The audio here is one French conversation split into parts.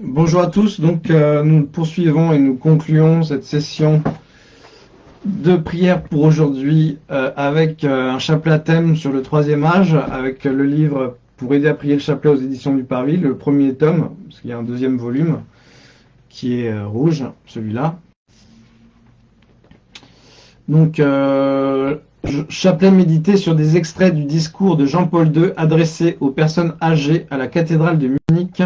Bonjour à tous, donc euh, nous poursuivons et nous concluons cette session de prière pour aujourd'hui euh, avec euh, un chapelet à thème sur le troisième âge, avec le livre pour aider à prier le chapelet aux éditions du Parvis, le premier tome, parce qu'il y a un deuxième volume qui est rouge, celui-là. Donc, chapelet médité sur des extraits du discours de Jean-Paul II adressé aux personnes âgées à la cathédrale de Munich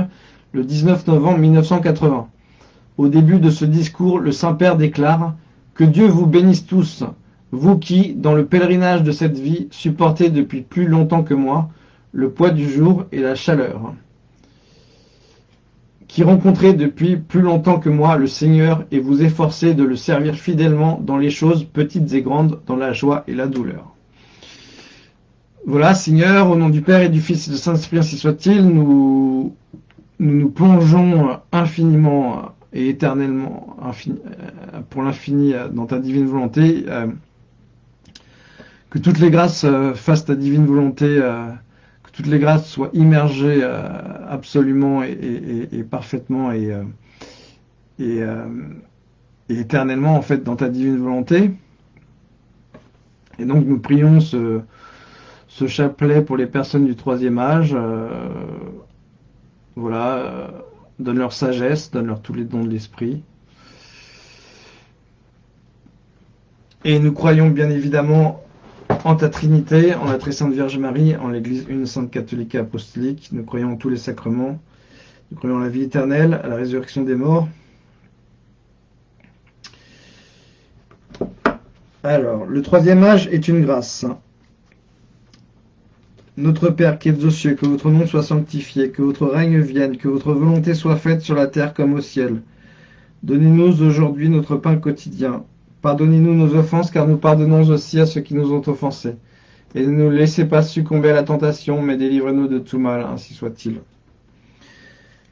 le 19 novembre 1980. Au début de ce discours, le Saint-Père déclare « Que Dieu vous bénisse tous, vous qui, dans le pèlerinage de cette vie, supportez depuis plus longtemps que moi le poids du jour et la chaleur. Qui rencontrez depuis plus longtemps que moi le Seigneur et vous efforcez de le servir fidèlement dans les choses petites et grandes, dans la joie et la douleur. » Voilà, Seigneur, au nom du Père et du Fils et de Saint-Esprit, ainsi soit-il, nous nous nous plongeons infiniment et éternellement euh, pour l'infini euh, dans ta divine volonté. Euh, que toutes les grâces fassent ta divine volonté, que toutes les grâces soient immergées absolument et, parfaitement et, éternellement en fait dans ta divine volonté. Et donc nous prions ce chapelet pour les personnes du troisième âge, voilà, euh, donne leur sagesse, donne leur tous les dons de l'esprit. Et nous croyons bien évidemment en ta Trinité, en la très sainte Vierge Marie, en l'Église une sainte catholique et apostolique. Nous croyons en tous les sacrements. Nous croyons en la vie éternelle, à la résurrection des morts. Alors, le troisième âge est une grâce. Notre Père qui es aux cieux, que votre nom soit sanctifié, que votre règne vienne, que votre volonté soit faite sur la terre comme au ciel. Donnez-nous aujourd'hui notre pain quotidien. Pardonnez-nous nos offenses, car nous pardonnons aussi à ceux qui nous ont offensés. Et ne nous laissez pas succomber à la tentation, mais délivrez-nous de tout mal, ainsi soit-il.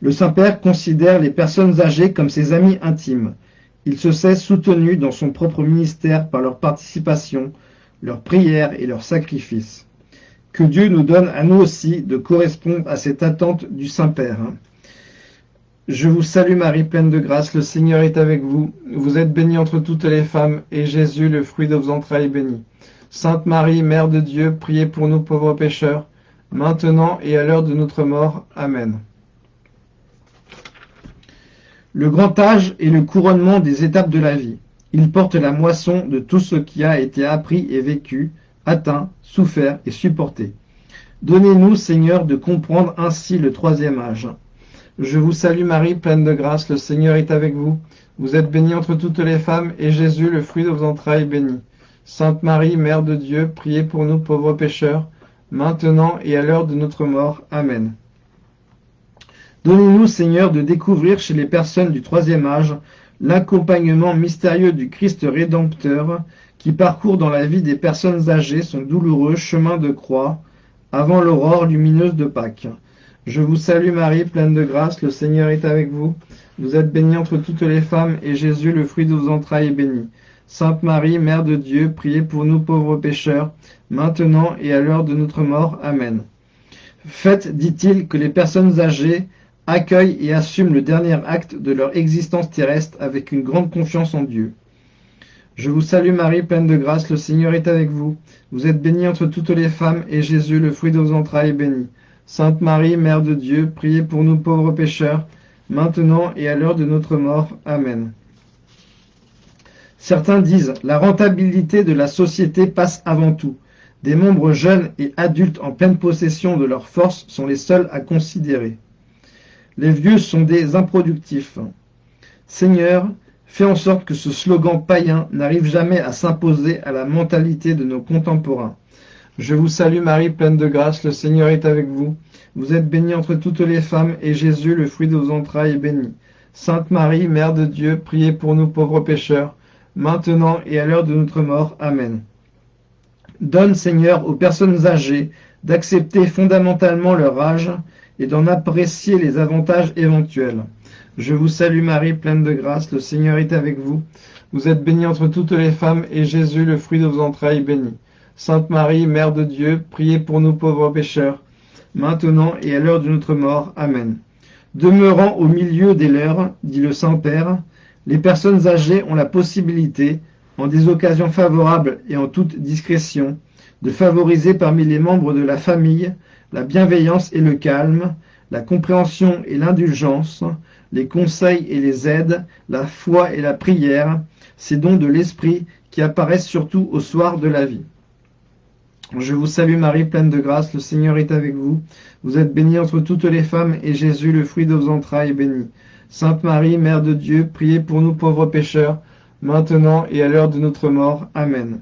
Le Saint-Père considère les personnes âgées comme ses amis intimes. Il se sait soutenu dans son propre ministère par leur participation, leur prière et leur sacrifice que Dieu nous donne à nous aussi de correspondre à cette attente du Saint-Père. Je vous salue Marie, pleine de grâce, le Seigneur est avec vous. Vous êtes bénie entre toutes les femmes, et Jésus, le fruit de vos entrailles, est béni. Sainte Marie, Mère de Dieu, priez pour nous pauvres pécheurs, maintenant et à l'heure de notre mort. Amen. Le grand âge est le couronnement des étapes de la vie. Il porte la moisson de tout ce qui a été appris et vécu, atteint, souffert et supporté. Donnez-nous, Seigneur, de comprendre ainsi le troisième âge. Je vous salue Marie, pleine de grâce, le Seigneur est avec vous. Vous êtes bénie entre toutes les femmes, et Jésus, le fruit de vos entrailles, est béni. Sainte Marie, Mère de Dieu, priez pour nous pauvres pécheurs, maintenant et à l'heure de notre mort. Amen. Donnez-nous, Seigneur, de découvrir chez les personnes du troisième âge l'accompagnement mystérieux du Christ Rédempteur qui parcourt dans la vie des personnes âgées son douloureux chemin de croix avant l'aurore lumineuse de Pâques. Je vous salue Marie, pleine de grâce, le Seigneur est avec vous. Vous êtes bénie entre toutes les femmes, et Jésus, le fruit de vos entrailles, est béni. Sainte Marie, Mère de Dieu, priez pour nous pauvres pécheurs, maintenant et à l'heure de notre mort. Amen. Faites, dit-il, que les personnes âgées accueillent et assument le dernier acte de leur existence terrestre avec une grande confiance en Dieu. Je vous salue Marie, pleine de grâce, le Seigneur est avec vous. Vous êtes bénie entre toutes les femmes, et Jésus, le fruit de vos entrailles, est béni. Sainte Marie, Mère de Dieu, priez pour nous pauvres pécheurs, maintenant et à l'heure de notre mort. Amen. Certains disent, la rentabilité de la société passe avant tout. Des membres jeunes et adultes en pleine possession de leurs forces sont les seuls à considérer. Les vieux sont des improductifs. Seigneur, Fais en sorte que ce slogan païen n'arrive jamais à s'imposer à la mentalité de nos contemporains. Je vous salue Marie, pleine de grâce, le Seigneur est avec vous. Vous êtes bénie entre toutes les femmes, et Jésus, le fruit de vos entrailles, est béni. Sainte Marie, Mère de Dieu, priez pour nous pauvres pécheurs, maintenant et à l'heure de notre mort. Amen. Donne, Seigneur, aux personnes âgées d'accepter fondamentalement leur âge et d'en apprécier les avantages éventuels. Je vous salue Marie, pleine de grâce, le Seigneur est avec vous. Vous êtes bénie entre toutes les femmes, et Jésus, le fruit de vos entrailles, béni. Sainte Marie, Mère de Dieu, priez pour nous pauvres pécheurs, maintenant et à l'heure de notre mort. Amen. Demeurant au milieu des leurs, dit le Saint-Père, les personnes âgées ont la possibilité, en des occasions favorables et en toute discrétion, de favoriser parmi les membres de la famille la bienveillance et le calme, la compréhension et l'indulgence, les conseils et les aides, la foi et la prière, ces dons de l'esprit qui apparaissent surtout au soir de la vie. Je vous salue Marie, pleine de grâce, le Seigneur est avec vous. Vous êtes bénie entre toutes les femmes, et Jésus, le fruit de vos entrailles, est béni. Sainte Marie, Mère de Dieu, priez pour nous pauvres pécheurs, maintenant et à l'heure de notre mort. Amen.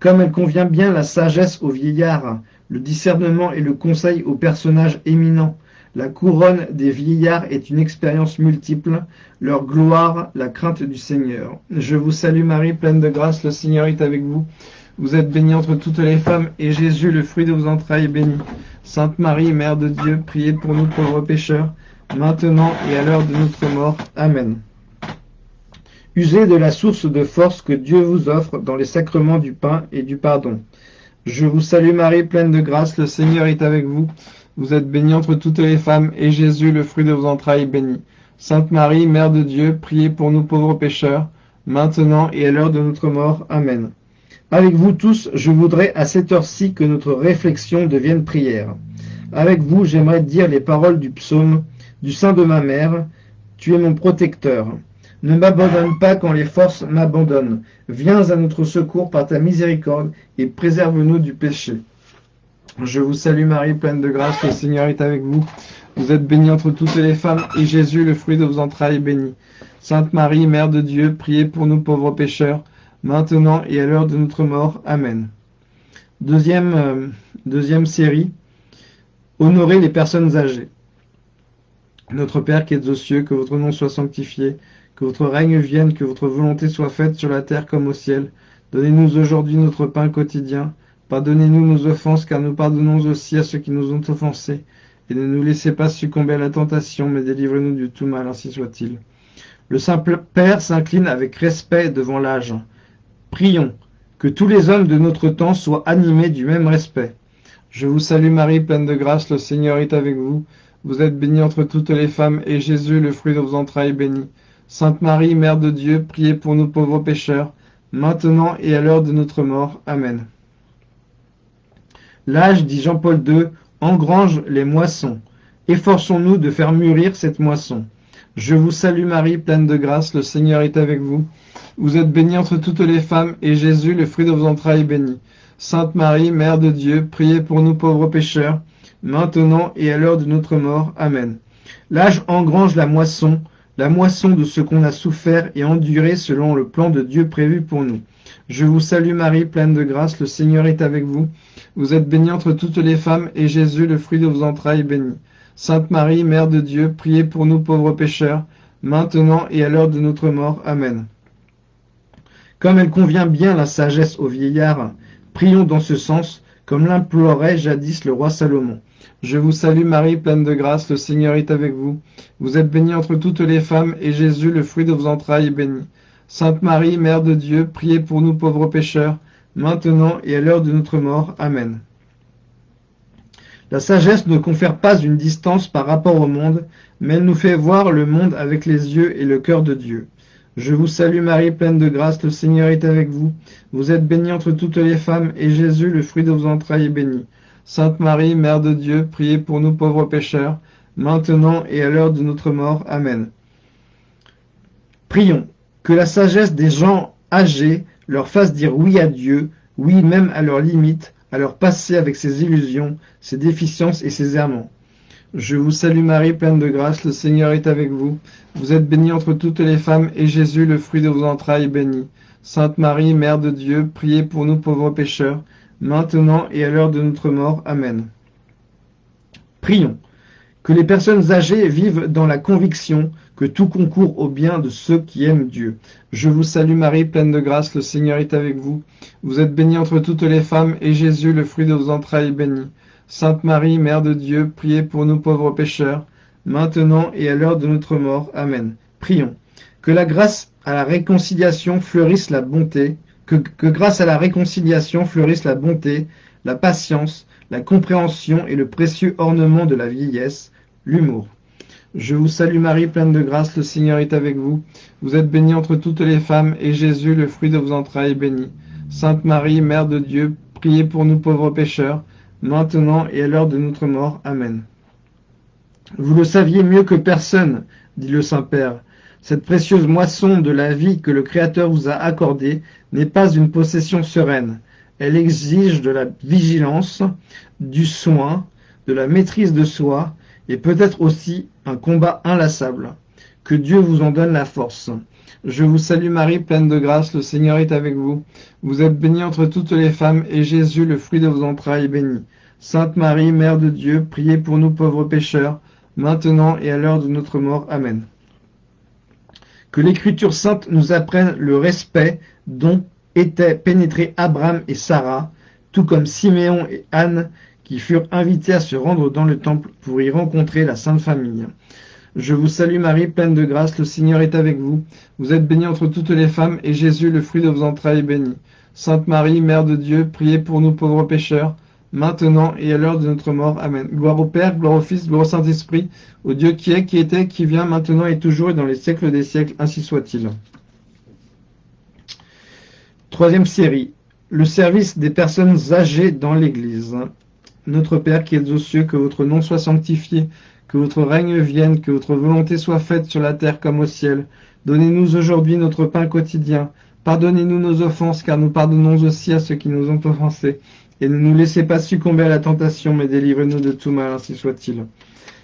Comme elle convient bien la sagesse aux vieillards, le discernement et le conseil aux personnages éminents, la couronne des vieillards est une expérience multiple, leur gloire, la crainte du Seigneur. Je vous salue Marie, pleine de grâce, le Seigneur est avec vous. Vous êtes bénie entre toutes les femmes, et Jésus, le fruit de vos entrailles, est béni. Sainte Marie, Mère de Dieu, priez pour nous pauvres pécheurs, maintenant et à l'heure de notre mort. Amen. Usez de la source de force que Dieu vous offre dans les sacrements du pain et du pardon. Je vous salue Marie, pleine de grâce, le Seigneur est avec vous. Vous êtes bénie entre toutes les femmes, et Jésus, le fruit de vos entrailles, est béni. Sainte Marie, Mère de Dieu, priez pour nous pauvres pécheurs, maintenant et à l'heure de notre mort. Amen. Avec vous tous, je voudrais à cette heure-ci que notre réflexion devienne prière. Avec vous, j'aimerais dire les paroles du psaume du sein de ma mère. Tu es mon protecteur. Ne m'abandonne pas quand les forces m'abandonnent. Viens à notre secours par ta miséricorde et préserve-nous du péché. Je vous salue Marie, pleine de grâce, le Seigneur est avec vous. Vous êtes bénie entre toutes les femmes, et Jésus, le fruit de vos entrailles, est béni. Sainte Marie, Mère de Dieu, priez pour nous pauvres pécheurs, maintenant et à l'heure de notre mort. Amen. Deuxième, euh, série, honorer les personnes âgées. Notre Père qui es aux cieux, que votre nom soit sanctifié, que votre règne vienne, que votre volonté soit faite sur la terre comme au ciel. Donnez-nous aujourd'hui notre pain quotidien. Pardonnez-nous nos offenses, car nous pardonnons aussi à ceux qui nous ont offensés. Et ne nous laissez pas succomber à la tentation, mais délivrez-nous du tout mal, ainsi soit-il. Le simple Père s'incline avec respect devant l'âge. Prions que tous les hommes de notre temps soient animés du même respect. Je vous salue Marie, pleine de grâce, le Seigneur est avec vous. Vous êtes bénie entre toutes les femmes, et Jésus, le fruit de vos entrailles, est béni. Sainte Marie, Mère de Dieu, priez pour nous pauvres pécheurs, maintenant et à l'heure de notre mort. Amen. L'âge, dit Jean-Paul II, engrange les moissons. Efforçons-nous de faire mûrir cette moisson. Je vous salue Marie, pleine de grâce, le Seigneur est avec vous. Vous êtes bénie entre toutes les femmes, et Jésus, le fruit de vos entrailles, est béni. Sainte Marie, Mère de Dieu, priez pour nous pauvres pécheurs, maintenant et à l'heure de notre mort. Amen. L'âge engrange la moisson, la moisson de ce qu'on a souffert et enduré selon le plan de Dieu prévu pour nous. Je vous salue Marie, pleine de grâce, le Seigneur est avec vous. Vous êtes bénie entre toutes les femmes, et Jésus, le fruit de vos entrailles, est béni. Sainte Marie, Mère de Dieu, priez pour nous pauvres pécheurs, maintenant et à l'heure de notre mort. Amen. Comme elle convient bien la sagesse aux vieillards, prions dans ce sens, comme l'implorait jadis le roi Salomon. Je vous salue Marie, pleine de grâce, le Seigneur est avec vous. Vous êtes bénie entre toutes les femmes, et Jésus, le fruit de vos entrailles, est béni. Sainte Marie, Mère de Dieu, priez pour nous pauvres pécheurs, maintenant et à l'heure de notre mort. Amen. La sagesse ne confère pas une distance par rapport au monde, mais elle nous fait voir le monde avec les yeux et le cœur de Dieu. Je vous salue Marie, pleine de grâce, le Seigneur est avec vous. Vous êtes bénie entre toutes les femmes, et Jésus, le fruit de vos entrailles, est béni. Sainte Marie, Mère de Dieu, priez pour nous pauvres pécheurs, maintenant et à l'heure de notre mort. Amen. Prions, que la sagesse des gens âgés leur fasse dire oui à Dieu, oui même à leurs limites, à leur passé avec ses illusions, ses déficiences et ses errements. Je vous salue Marie, pleine de grâce, le Seigneur est avec vous. Vous êtes bénie entre toutes les femmes, et Jésus, le fruit de vos entrailles, est béni. Sainte Marie, Mère de Dieu, priez pour nous pauvres pécheurs, maintenant et à l'heure de notre mort. Amen. Prions. Que les personnes âgées vivent dans la conviction que tout concourt au bien de ceux qui aiment Dieu. Je vous salue Marie, pleine de grâce, le Seigneur est avec vous. Vous êtes bénie entre toutes les femmes, et Jésus, le fruit de vos entrailles, est béni. Sainte Marie, Mère de Dieu, priez pour nous pauvres pécheurs, maintenant et à l'heure de notre mort. Amen. Prions. Que la grâce à la réconciliation fleurisse la bonté, que, que grâce à la réconciliation fleurisse la bonté, la patience, la compréhension et le précieux ornement de la vieillesse, l'humour. Je vous salue Marie, pleine de grâce, le Seigneur est avec vous. Vous êtes bénie entre toutes les femmes, et Jésus, le fruit de vos entrailles, est béni. Sainte Marie, Mère de Dieu, priez pour nous pauvres pécheurs, maintenant et à l'heure de notre mort. Amen. Vous le saviez mieux que personne, dit le Saint-Père. Cette précieuse moisson de la vie que le Créateur vous a accordée n'est pas une possession sereine. Elle exige de la vigilance, du soin, de la maîtrise de soi, et peut-être aussi un combat inlassable. Que Dieu vous en donne la force. Je vous salue Marie, pleine de grâce, le Seigneur est avec vous. Vous êtes bénie entre toutes les femmes, et Jésus, le fruit de vos entrailles, est béni. Sainte Marie, Mère de Dieu, priez pour nous pauvres pécheurs, maintenant et à l'heure de notre mort. Amen. Que l'Écriture sainte nous apprenne le respect dont étaient pénétrés Abraham et Sarah, tout comme Siméon et Anne, qui furent invités à se rendre dans le temple pour y rencontrer la Sainte Famille. Je vous salue Marie, pleine de grâce, le Seigneur est avec vous. Vous êtes bénie entre toutes les femmes, et Jésus, le fruit de vos entrailles, est béni. Sainte Marie, Mère de Dieu, priez pour nous pauvres pécheurs, maintenant et à l'heure de notre mort. Amen. Gloire au Père, gloire au Fils, gloire au Saint-Esprit, au Dieu qui est, qui était, qui vient, maintenant et toujours, et dans les siècles des siècles, ainsi soit-il. Troisième série, le service des personnes âgées dans l'Église. Notre Père qui êtes aux cieux, que votre nom soit sanctifié, que votre règne vienne, que votre volonté soit faite sur la terre comme au ciel. Donnez-nous aujourd'hui notre pain quotidien. Pardonnez-nous nos offenses, car nous pardonnons aussi à ceux qui nous ont offensés. Et ne nous laissez pas succomber à la tentation, mais délivrez-nous de tout mal, ainsi soit-il.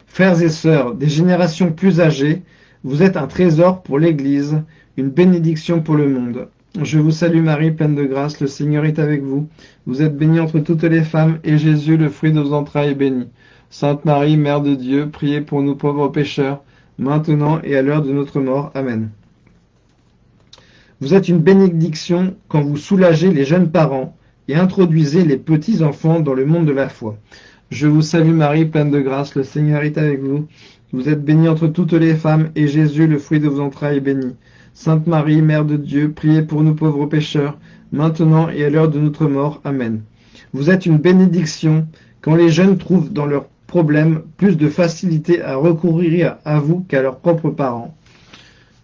Frères et sœurs, des générations plus âgées, vous êtes un trésor pour l'Église, une bénédiction pour le monde. Je vous salue Marie, pleine de grâce, le Seigneur est avec vous. Vous êtes bénie entre toutes les femmes, et Jésus, le fruit de vos entrailles, est béni. Sainte Marie, Mère de Dieu, priez pour nous pauvres pécheurs, maintenant et à l'heure de notre mort. Amen. Vous êtes une bénédiction quand vous soulagez les jeunes parents et introduisez les petits-enfants dans le monde de la foi. Je vous salue Marie, pleine de grâce, le Seigneur est avec vous. Vous êtes bénie entre toutes les femmes, et Jésus, le fruit de vos entrailles, est béni. Sainte Marie, Mère de Dieu, priez pour nous pauvres pécheurs, maintenant et à l'heure de notre mort. Amen. Vous êtes une bénédiction quand les jeunes trouvent dans leurs problèmes plus de facilité à recourir à vous qu'à leurs propres parents.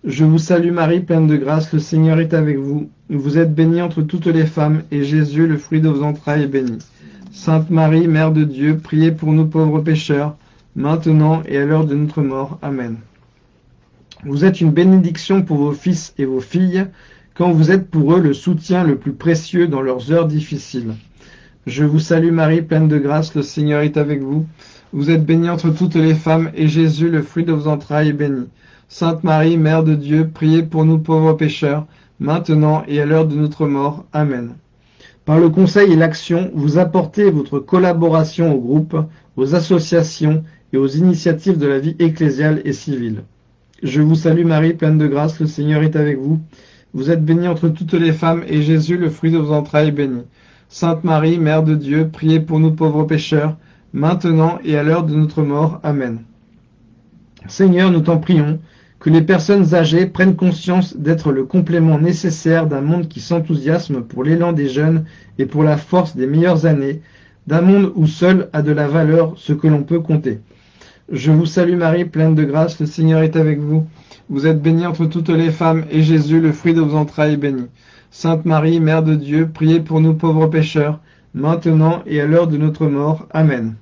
Je vous salue Marie, pleine de grâce, le Seigneur est avec vous. Vous êtes bénie entre toutes les femmes, et Jésus, le fruit de vos entrailles, est béni. Sainte Marie, Mère de Dieu, priez pour nous pauvres pécheurs, maintenant et à l'heure de notre mort. Amen. Vous êtes une bénédiction pour vos fils et vos filles, quand vous êtes pour eux le soutien le plus précieux dans leurs heures difficiles. Je vous salue Marie, pleine de grâce, le Seigneur est avec vous. Vous êtes bénie entre toutes les femmes, et Jésus, le fruit de vos entrailles, est béni. Sainte Marie, Mère de Dieu, priez pour nous pauvres pécheurs, maintenant et à l'heure de notre mort. Amen. Par le conseil et l'action, vous apportez votre collaboration au groupe, aux associations et aux initiatives de la vie ecclésiale et civile. Je vous salue Marie, pleine de grâce, le Seigneur est avec vous. Vous êtes bénie entre toutes les femmes, et Jésus, le fruit de vos entrailles, est béni. Sainte Marie, Mère de Dieu, priez pour nous pauvres pécheurs, maintenant et à l'heure de notre mort. Amen. Seigneur, nous t'en prions, que les personnes âgées prennent conscience d'être le complément nécessaire d'un monde qui s'enthousiasme pour l'élan des jeunes et pour la force des meilleures années, d'un monde où seul a de la valeur ce que l'on peut compter. Je vous salue Marie, pleine de grâce, le Seigneur est avec vous. Vous êtes bénie entre toutes les femmes, et Jésus, le fruit de vos entrailles, est béni. Sainte Marie, Mère de Dieu, priez pour nous pauvres pécheurs, maintenant et à l'heure de notre mort. Amen.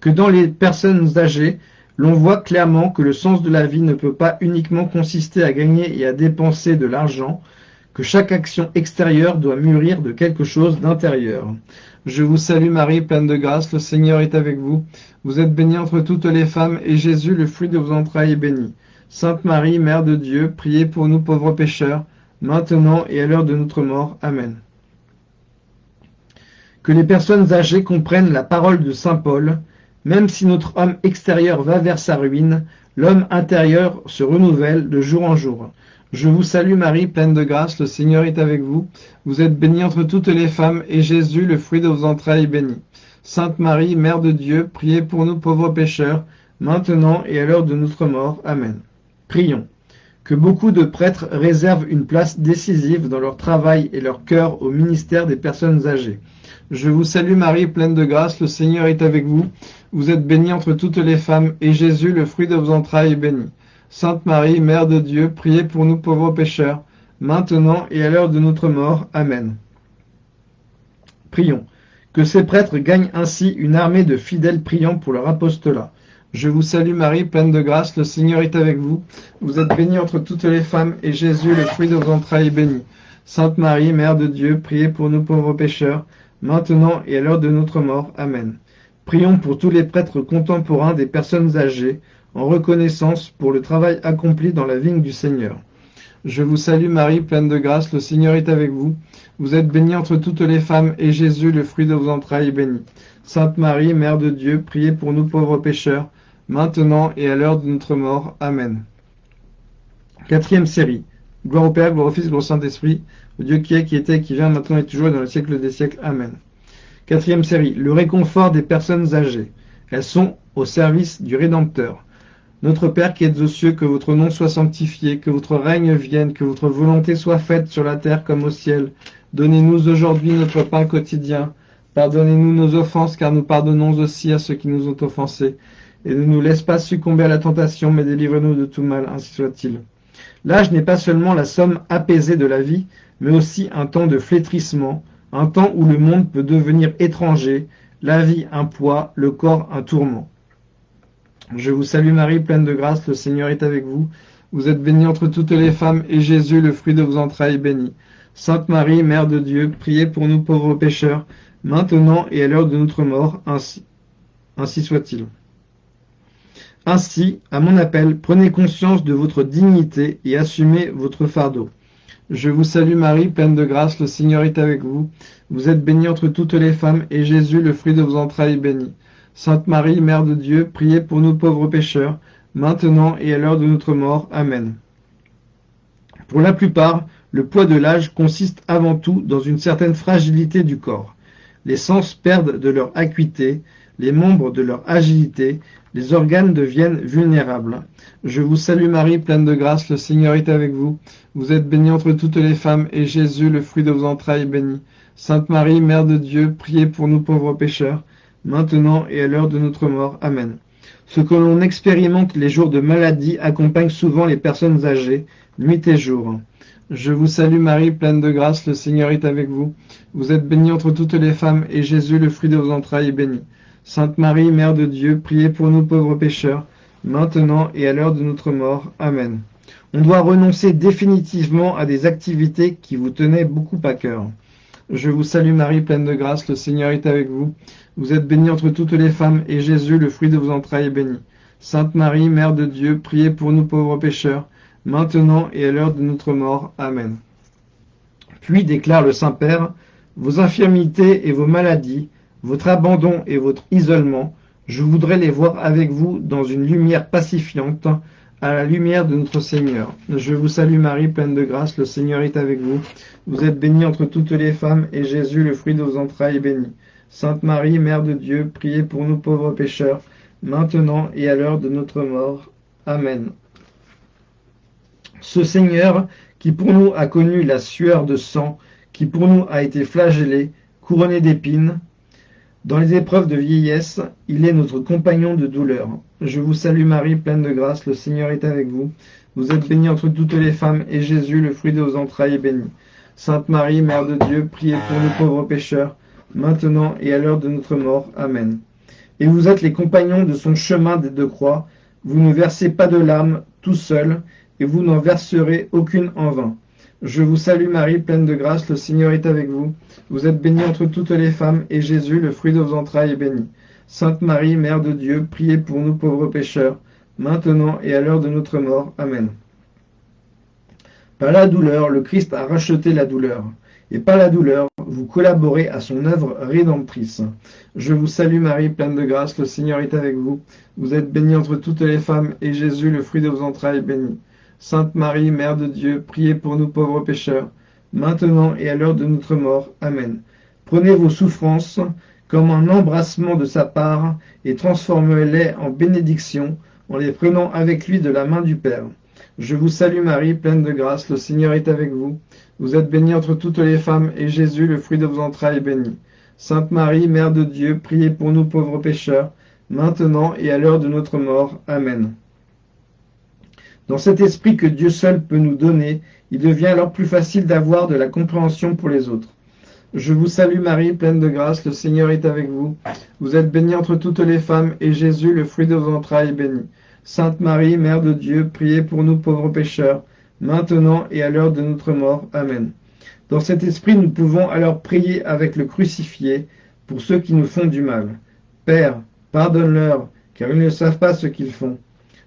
Que dans les personnes âgées, l'on voit clairement que le sens de la vie ne peut pas uniquement consister à gagner et à dépenser de l'argent, que chaque action extérieure doit mûrir de quelque chose d'intérieur. Je vous salue Marie, pleine de grâce, le Seigneur est avec vous. Vous êtes bénie entre toutes les femmes, et Jésus, le fruit de vos entrailles, est béni. Sainte Marie, Mère de Dieu, priez pour nous pauvres pécheurs, maintenant et à l'heure de notre mort. Amen. Que les personnes âgées comprennent la parole de Saint Paul, même si notre homme extérieur va vers sa ruine, l'homme intérieur se renouvelle de jour en jour. Je vous salue Marie, pleine de grâce, le Seigneur est avec vous. Vous êtes bénie entre toutes les femmes, et Jésus, le fruit de vos entrailles, est béni. Sainte Marie, Mère de Dieu, priez pour nous pauvres pécheurs, maintenant et à l'heure de notre mort. Amen. Prions. que beaucoup de prêtres réservent une place décisive dans leur travail et leur cœur au ministère des personnes âgées. Je vous salue Marie, pleine de grâce, le Seigneur est avec vous. Vous êtes bénie entre toutes les femmes, et Jésus, le fruit de vos entrailles, est béni. Sainte Marie, Mère de Dieu, priez pour nous pauvres pécheurs, maintenant et à l'heure de notre mort. Amen. Prions. Que ces prêtres gagnent ainsi une armée de fidèles priants pour leur apostolat. Je vous salue Marie, pleine de grâce, le Seigneur est avec vous. Vous êtes bénie entre toutes les femmes, et Jésus, le fruit de vos entrailles, est béni. Sainte Marie, Mère de Dieu, priez pour nous pauvres pécheurs, maintenant et à l'heure de notre mort. Amen. Prions pour tous les prêtres contemporains des personnes âgées, en reconnaissance pour le travail accompli dans la vigne du Seigneur. Je vous salue Marie, pleine de grâce, le Seigneur est avec vous. Vous êtes bénie entre toutes les femmes, et Jésus, le fruit de vos entrailles, est béni. Sainte Marie, Mère de Dieu, priez pour nous pauvres pécheurs, maintenant et à l'heure de notre mort. Amen. Quatrième série. Gloire au Père, gloire au Fils, gloire au Saint-Esprit, au Dieu qui est, qui était, qui vient, maintenant et toujours, et dans le siècle des siècles. Amen. Quatrième série. Le réconfort des personnes âgées. Elles sont au service du Rédempteur. Notre Père qui êtes aux cieux, que votre nom soit sanctifié, que votre règne vienne, que votre volonté soit faite sur la terre comme au ciel. Donnez-nous aujourd'hui notre pain quotidien. Pardonnez-nous nos offenses, car nous pardonnons aussi à ceux qui nous ont offensés et ne nous laisse pas succomber à la tentation, mais délivre-nous de tout mal, ainsi soit-il. L'âge n'est pas seulement la somme apaisée de la vie, mais aussi un temps de flétrissement, un temps où le monde peut devenir étranger, la vie un poids, le corps un tourment. Je vous salue Marie, pleine de grâce, le Seigneur est avec vous. Vous êtes bénie entre toutes les femmes, et Jésus, le fruit de vos entrailles, est béni. Sainte Marie, Mère de Dieu, priez pour nous pauvres pécheurs, maintenant et à l'heure de notre mort, ainsi, ainsi soit-il. Ainsi, à mon appel, prenez conscience de votre dignité et assumez votre fardeau. Je vous salue Marie, pleine de grâce, le Seigneur est avec vous. Vous êtes bénie entre toutes les femmes, et Jésus, le fruit de vos entrailles, est béni. Sainte Marie, Mère de Dieu, priez pour nous pauvres pécheurs, maintenant et à l'heure de notre mort. Amen. Pour la plupart, le poids de l'âge consiste avant tout dans une certaine fragilité du corps. Les sens perdent de leur acuité, les membres de leur agilité, les organes deviennent vulnérables. Je vous salue Marie, pleine de grâce, le Seigneur est avec vous. Vous êtes bénie entre toutes les femmes, et Jésus, le fruit de vos entrailles, est béni. Sainte Marie, Mère de Dieu, priez pour nous pauvres pécheurs, maintenant et à l'heure de notre mort. Amen. Ce que l'on expérimente les jours de maladie accompagne souvent les personnes âgées, nuit et jour. Je vous salue Marie, pleine de grâce, le Seigneur est avec vous. Vous êtes bénie entre toutes les femmes, et Jésus, le fruit de vos entrailles, est béni. Sainte Marie, Mère de Dieu, priez pour nous pauvres pécheurs, maintenant et à l'heure de notre mort. Amen. On doit renoncer définitivement à des activités qui vous tenaient beaucoup à cœur. Je vous salue Marie, pleine de grâce, le Seigneur est avec vous. Vous êtes bénie entre toutes les femmes, et Jésus, le fruit de vos entrailles, est béni. Sainte Marie, Mère de Dieu, priez pour nous pauvres pécheurs, maintenant et à l'heure de notre mort. Amen. Puis déclare le Saint-Père, vos infirmités et vos maladies, votre abandon et votre isolement, je voudrais les voir avec vous dans une lumière pacifiante, à la lumière de notre Seigneur. Je vous salue Marie, pleine de grâce, le Seigneur est avec vous. Vous êtes bénie entre toutes les femmes, et Jésus, le fruit de vos entrailles, est béni. Sainte Marie, Mère de Dieu, priez pour nous pauvres pécheurs, maintenant et à l'heure de notre mort. Amen. Ce Seigneur, qui pour nous a connu la sueur de sang, qui pour nous a été flagellé, couronné d'épines, dans les épreuves de vieillesse, il est notre compagnon de douleur. Je vous salue Marie, pleine de grâce, le Seigneur est avec vous. Vous êtes bénie entre toutes les femmes, et Jésus, le fruit de vos entrailles, est béni. Sainte Marie, Mère de Dieu, priez pour nous pauvres pécheurs, maintenant et à l'heure de notre mort. Amen. Et vous êtes les compagnons de son chemin des deux croix. Vous ne versez pas de larmes tout seul, et vous n'en verserez aucune en vain. Je vous salue Marie, pleine de grâce, le Seigneur est avec vous. Vous êtes bénie entre toutes les femmes, et Jésus, le fruit de vos entrailles, est béni. Sainte Marie, Mère de Dieu, priez pour nous pauvres pécheurs, maintenant et à l'heure de notre mort. Amen. Par la douleur, le Christ a racheté la douleur, et par la douleur, vous collaborez à son œuvre rédemptrice. Je vous salue Marie, pleine de grâce, le Seigneur est avec vous. Vous êtes bénie entre toutes les femmes, et Jésus, le fruit de vos entrailles, est béni. Sainte Marie, Mère de Dieu, priez pour nous pauvres pécheurs, maintenant et à l'heure de notre mort. Amen. Prenez vos souffrances comme un embrassement de sa part et transformez-les en bénédiction en les prenant avec lui de la main du Père. Je vous salue Marie, pleine de grâce, le Seigneur est avec vous. Vous êtes bénie entre toutes les femmes, et Jésus, le fruit de vos entrailles, est béni. Sainte Marie, Mère de Dieu, priez pour nous pauvres pécheurs, maintenant et à l'heure de notre mort. Amen. Dans cet esprit que Dieu seul peut nous donner, il devient alors plus facile d'avoir de la compréhension pour les autres. Je vous salue Marie, pleine de grâce, le Seigneur est avec vous. Vous êtes bénie entre toutes les femmes, et Jésus, le fruit de vos entrailles, est béni. Sainte Marie, Mère de Dieu, priez pour nous pauvres pécheurs, maintenant et à l'heure de notre mort. Amen. Dans cet esprit, nous pouvons alors prier avec le crucifié pour ceux qui nous font du mal. Père, pardonne-leur, car ils ne savent pas ce qu'ils font.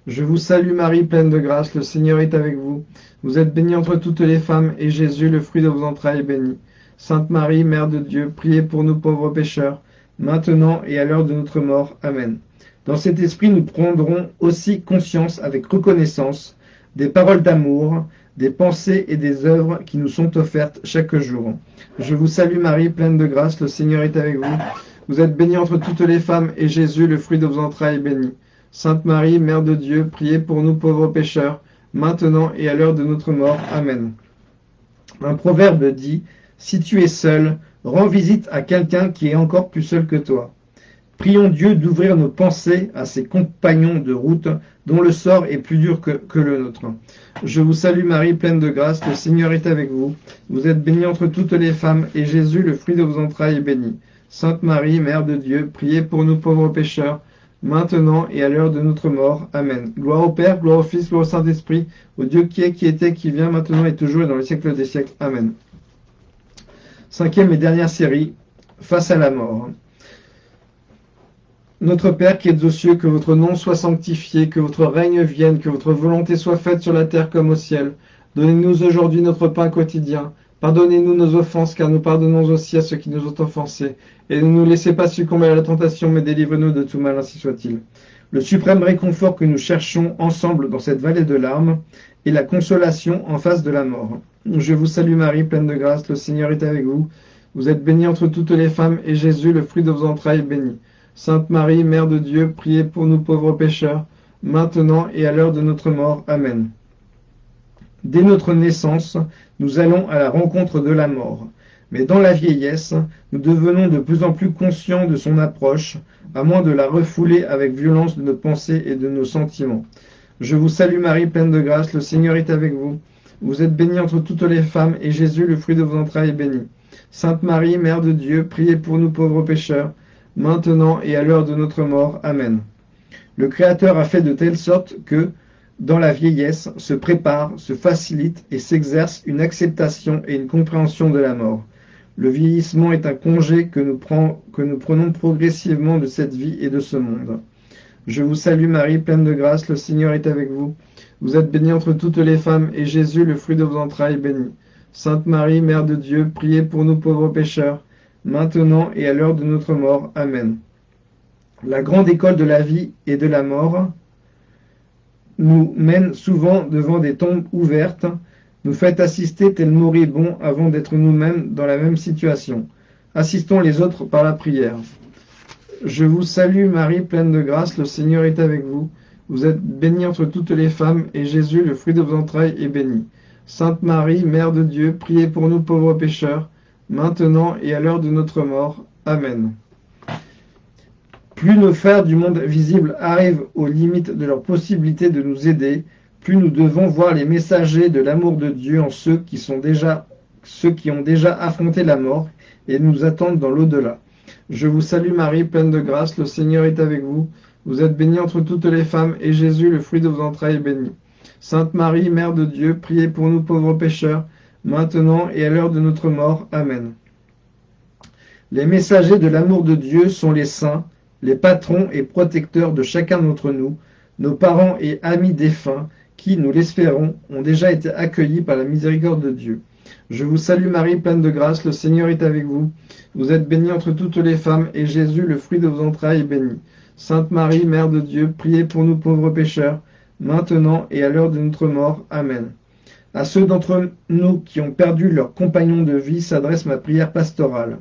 Je vous salue Marie, pleine de grâce, le Seigneur est avec vous. Vous êtes bénie entre toutes les femmes, et Jésus, le fruit de vos entrailles, est béni. Sainte Marie, Mère de Dieu, priez pour nous pauvres pécheurs, maintenant et à l'heure de notre mort. Amen. Dans cet esprit, nous prendrons aussi conscience avec reconnaissance des paroles d'amour, des pensées et des œuvres qui nous sont offertes chaque jour. Je vous salue Marie, pleine de grâce, le Seigneur est avec vous. Vous êtes bénie entre toutes les femmes, et Jésus, le fruit de vos entrailles, est béni. Sainte Marie, Mère de Dieu, priez pour nous pauvres pécheurs, maintenant et à l'heure de notre mort. Amen. Un proverbe dit si tu es seul, rends visite à quelqu'un qui est encore plus seul que toi. Prions Dieu d'ouvrir nos pensées à ses compagnons de route dont le sort est plus dur que, le nôtre. Je vous salue Marie, pleine de grâce, le Seigneur est avec vous. Vous êtes bénie entre toutes les femmes, et Jésus, le fruit de vos entrailles, est béni. Sainte Marie, Mère de Dieu, priez pour nous pauvres pécheurs, maintenant et à l'heure de notre mort. Amen. Gloire au Père, gloire au Fils, gloire au Saint-Esprit, au Dieu qui est, qui était, qui vient, maintenant et toujours et dans les siècles des siècles. Amen. Cinquième et dernière série, Face à la mort. Notre Père qui êtes aux cieux, que votre nom soit sanctifié, que votre règne vienne, que votre volonté soit faite sur la terre comme au ciel. Donnez-nous aujourd'hui notre pain quotidien. Pardonnez-nous nos offenses, car nous pardonnons aussi à ceux qui nous ont offensés. Et ne nous laissez pas succomber à la tentation, mais délivre-nous de tout mal, ainsi soit-il. Le suprême réconfort que nous cherchons ensemble dans cette vallée de larmes est la consolation en face de la mort. Je vous salue Marie, pleine de grâce, le Seigneur est avec vous. Vous êtes bénie entre toutes les femmes, et Jésus, le fruit de vos entrailles, est béni. Sainte Marie, Mère de Dieu, priez pour nous pauvres pécheurs, maintenant et à l'heure de notre mort. Amen. Dès notre naissance, nous allons à la rencontre de la mort. Mais dans la vieillesse, nous devenons de plus en plus conscients de son approche, à moins de la refouler avec violence de nos pensées et de nos sentiments. Je vous salue Marie, pleine de grâce, le Seigneur est avec vous. Vous êtes bénie entre toutes les femmes, et Jésus, le fruit de vos entrailles, est béni. Sainte Marie, Mère de Dieu, priez pour nous pauvres pécheurs, maintenant et à l'heure de notre mort. Amen. Le Créateur a fait de telle sorte que, dans la vieillesse, se prépare, se facilite et s'exerce une acceptation et une compréhension de la mort. Le vieillissement est un congé que nous, prenons progressivement de cette vie et de ce monde. Je vous salue Marie, pleine de grâce, le Seigneur est avec vous. Vous êtes bénie entre toutes les femmes, et Jésus, le fruit de vos entrailles, est béni. Sainte Marie, Mère de Dieu, priez pour nous pauvres pécheurs, maintenant et à l'heure de notre mort. Amen. La grande école de la vie et de la mort nous mène souvent devant des tombes ouvertes, nous fait assister tel moribond avant d'être nous-mêmes dans la même situation. Assistons les autres par la prière. Je vous salue Marie, pleine de grâce, le Seigneur est avec vous. Vous êtes bénie entre toutes les femmes, et Jésus, le fruit de vos entrailles, est béni. Sainte Marie, Mère de Dieu, priez pour nous pauvres pécheurs, maintenant et à l'heure de notre mort. Amen. Plus nos frères du monde visible arrivent aux limites de leur possibilité de nous aider, plus nous devons voir les messagers de l'amour de Dieu en ceux qui sont déjà ceux qui ont déjà affronté la mort et nous attendent dans l'au-delà. Je vous salue Marie, pleine de grâce, le Seigneur est avec vous. Vous êtes bénie entre toutes les femmes, et Jésus, le fruit de vos entrailles, est béni. Sainte Marie, Mère de Dieu, priez pour nous pauvres pécheurs, maintenant et à l'heure de notre mort. Amen. Les messagers de l'amour de Dieu sont les saints, les patrons et protecteurs de chacun d'entre nous, nos parents et amis défunts, qui, nous l'espérons, ont déjà été accueillis par la miséricorde de Dieu. Je vous salue Marie, pleine de grâce, le Seigneur est avec vous. Vous êtes bénie entre toutes les femmes, et Jésus, le fruit de vos entrailles, est béni. Sainte Marie, Mère de Dieu, priez pour nous pauvres pécheurs, maintenant et à l'heure de notre mort. Amen. À ceux d'entre nous qui ont perdu leur compagnon de vie s'adresse ma prière pastorale.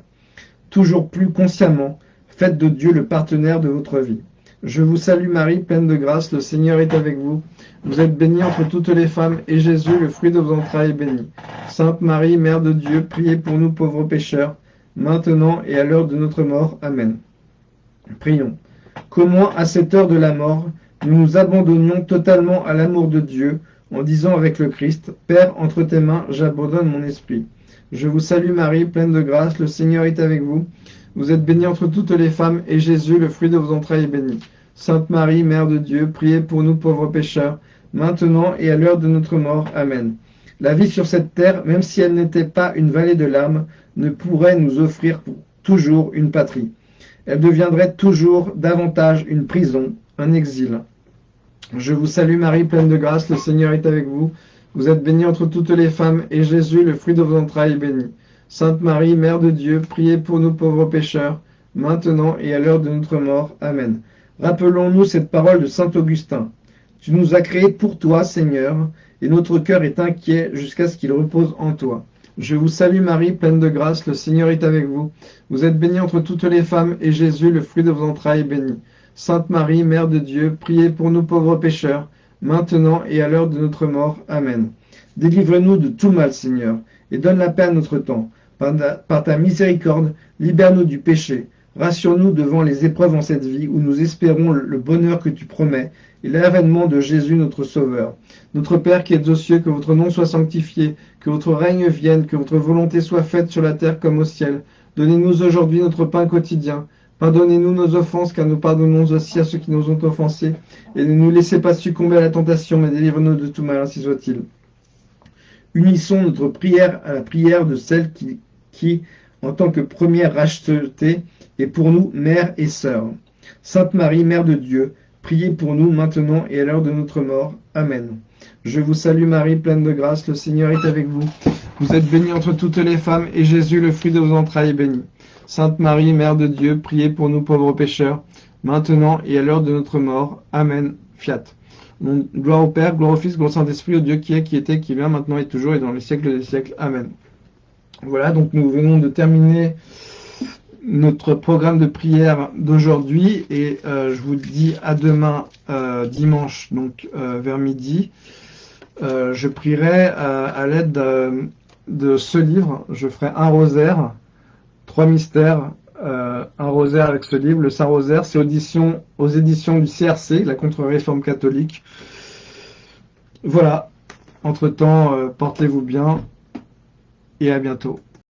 Toujours plus consciemment, faites de Dieu le partenaire de votre vie. Je vous salue Marie, pleine de grâce, le Seigneur est avec vous. Vous êtes bénie entre toutes les femmes, et Jésus, le fruit de vos entrailles, est béni. Sainte Marie, Mère de Dieu, priez pour nous pauvres pécheurs, maintenant et à l'heure de notre mort. Amen. Prions. Qu'au moins à cette heure de la mort, nous nous abandonnions totalement à l'amour de Dieu, en disant avec le Christ, Père, entre tes mains, j'abandonne mon esprit. Je vous salue Marie, pleine de grâce, le Seigneur est avec vous. Vous êtes bénie entre toutes les femmes, et Jésus, le fruit de vos entrailles, est béni. Sainte Marie, Mère de Dieu, priez pour nous pauvres pécheurs, maintenant et à l'heure de notre mort. Amen. La vie sur cette terre, même si elle n'était pas une vallée de larmes, ne pourrait nous offrir toujours une patrie. Elle deviendrait toujours davantage une prison, un exil. Je vous salue Marie, pleine de grâce, le Seigneur est avec vous. Vous êtes bénie entre toutes les femmes, et Jésus, le fruit de vos entrailles, est béni. Sainte Marie, Mère de Dieu, priez pour nous pauvres pécheurs, maintenant et à l'heure de notre mort. Amen. Rappelons-nous cette parole de Saint Augustin. Tu nous as créés pour toi, Seigneur, et notre cœur est inquiet jusqu'à ce qu'il repose en toi. Je vous salue Marie, pleine de grâce, le Seigneur est avec vous. Vous êtes bénie entre toutes les femmes, et Jésus, le fruit de vos entrailles, est béni. Sainte Marie, Mère de Dieu, priez pour nous pauvres pécheurs, maintenant et à l'heure de notre mort. Amen. Délivre-nous de tout mal, Seigneur, et donne la paix à notre temps. Par ta, miséricorde, libère-nous du péché. Rassure-nous devant les épreuves en cette vie où nous espérons le bonheur que tu promets et l'avènement de Jésus notre Sauveur. Notre Père qui es aux cieux, que votre nom soit sanctifié, que votre règne vienne, que votre volonté soit faite sur la terre comme au ciel. Donnez-nous aujourd'hui notre pain quotidien. Pardonnez-nous nos offenses, car nous pardonnons aussi à ceux qui nous ont offensés. Et ne nous laissez pas succomber à la tentation, mais délivre-nous de tout mal, ainsi soit-il. Unissons notre prière à la prière de celle qui, en tant que première rachetée, est pour nous mère et sœur. Sainte Marie, Mère de Dieu, priez pour nous maintenant et à l'heure de notre mort. Amen. Je vous salue Marie, pleine de grâce, le Seigneur est avec vous. Vous êtes bénie entre toutes les femmes, et Jésus, le fruit de vos entrailles, est béni. Sainte Marie, Mère de Dieu, priez pour nous pauvres pécheurs, maintenant et à l'heure de notre mort. Amen. Fiat. Gloire au Père, gloire au Fils, gloire au Saint-Esprit, au Dieu qui est, qui était, qui vient, maintenant et toujours, et dans les siècles des siècles. Amen. Voilà, donc nous venons de terminer notre programme de prière d'aujourd'hui, et euh, je vous dis à demain, euh, dimanche, donc euh, vers midi. je prierai à l'aide de, de ce livre, je ferai un rosaire, Trois mystères, euh, un rosaire avec ce livre, le Saint-Rosaire, c'est audition, aux éditions du CRC, la contre-réforme catholique. Voilà, entre-temps, euh, portez-vous bien et à bientôt.